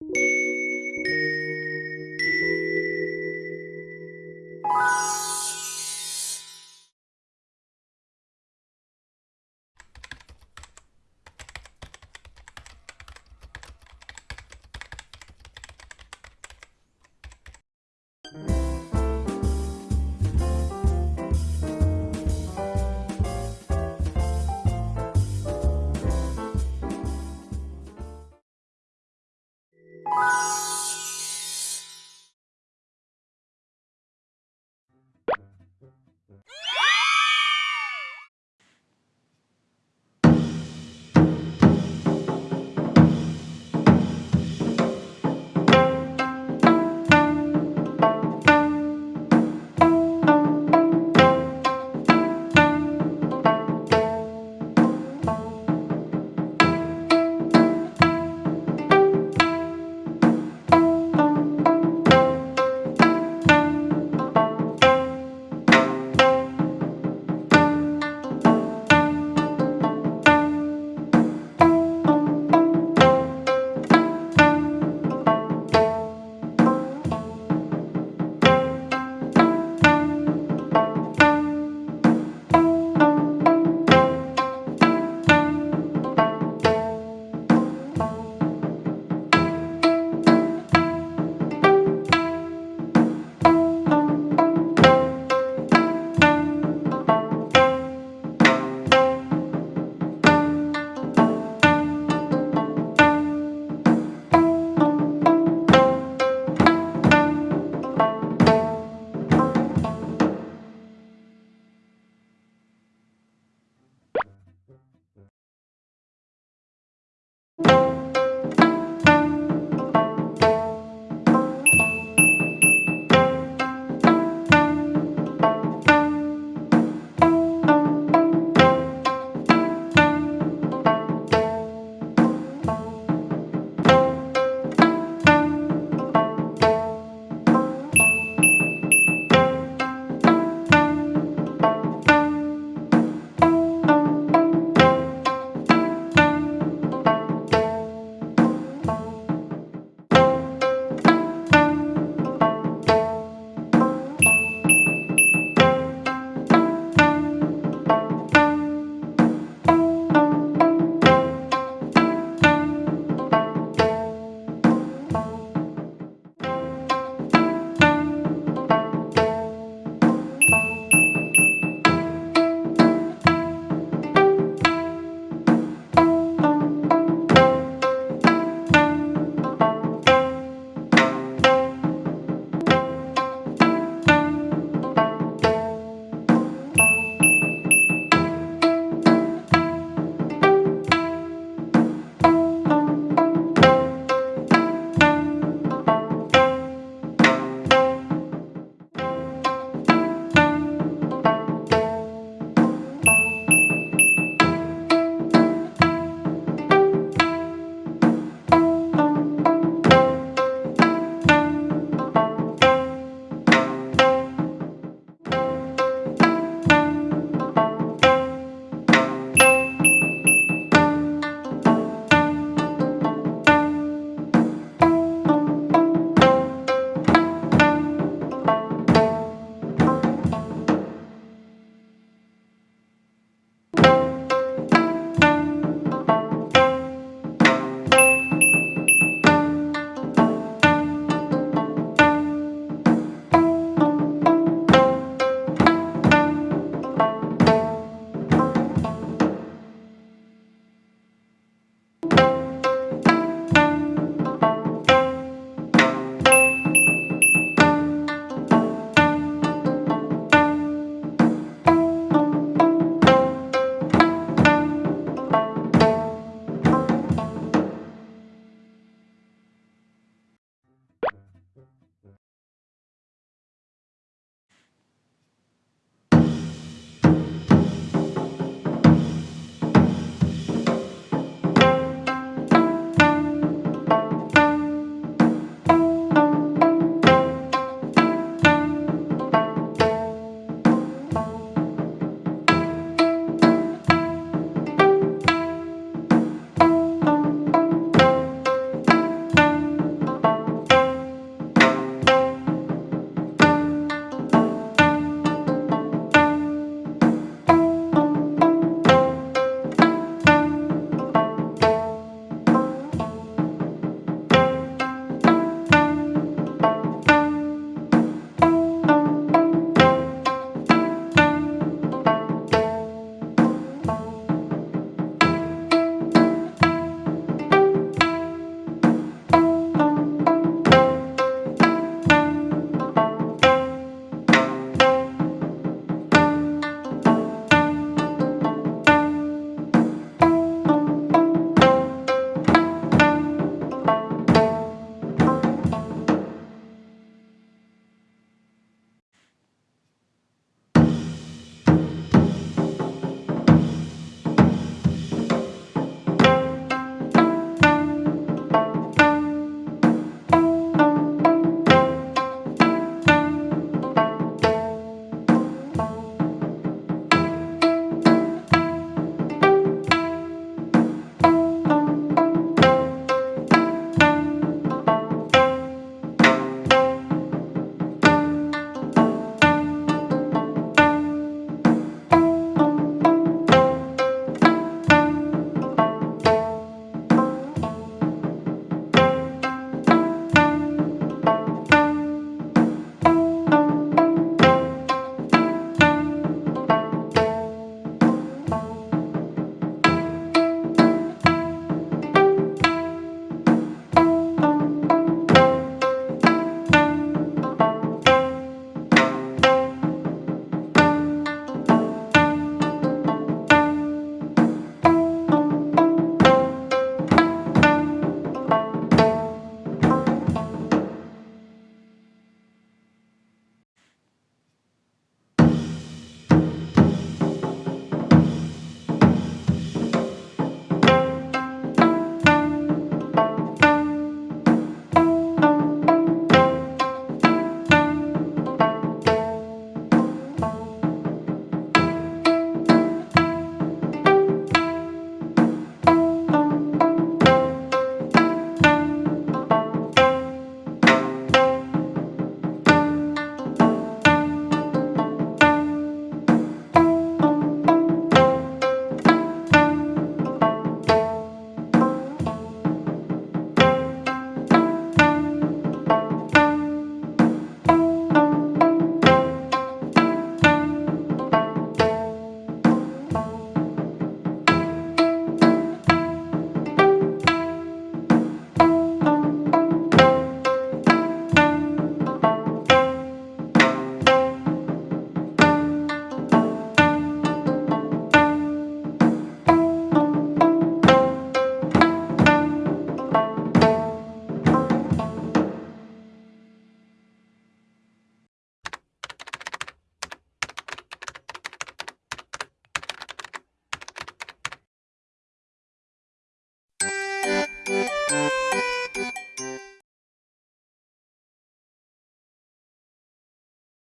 you